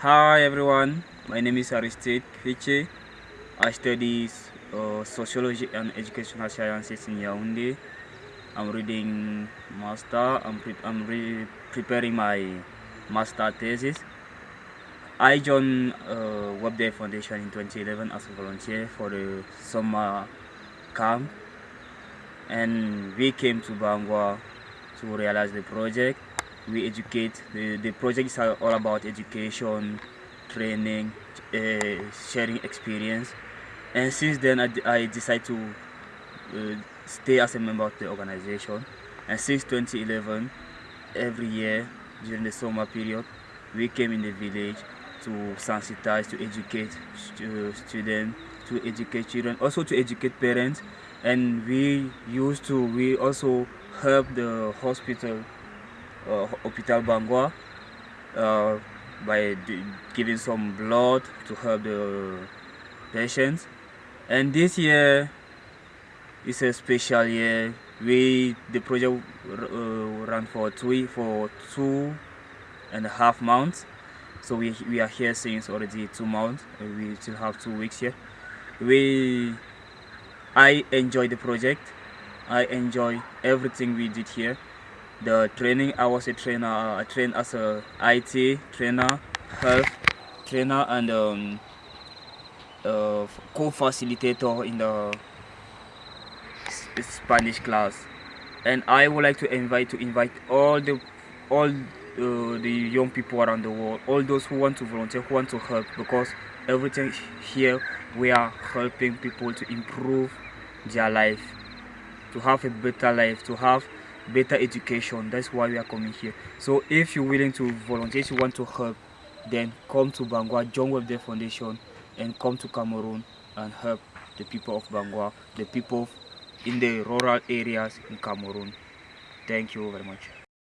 Hi everyone, my name is Aristide Fiche. I study uh, sociology and educational sciences in Yaoundé. I'm reading master. I'm, pre I'm re preparing my master thesis. I joined uh, WebDev Foundation in 2011 as a volunteer for the summer camp, and we came to Bangwa to realize the project we educate the, the projects are all about education training uh, sharing experience. And since then i, I decided to uh, stay as a member of the organization. And since 2011 every year during the summer period we came in the village to sensitize to educate stu students to educate children also to educate parents. And we used to we also help the hospital uh, Hospital Bangwa uh, by giving some blood to help the patients. And this year is a special year. We the project uh, ran for two for two and a half months. So we we are here since already two months. We still have two weeks here. We I enjoy the project. I enjoy everything we did here the training i was a trainer i trained as a it trainer health trainer and um, uh, co-facilitator in the spanish class. And i would like to invite to invite all the all uh, the young people around the world all those who want to volunteer who want to help because everything here we are helping people to improve their life to have a better life to have better education. That's why we are coming here. So if you're willing to volunteer if you want to help then come to bangwa join with the foundation and come to cameroon and help the people of bangwa the people in the rural areas in cameroon. Thank you very much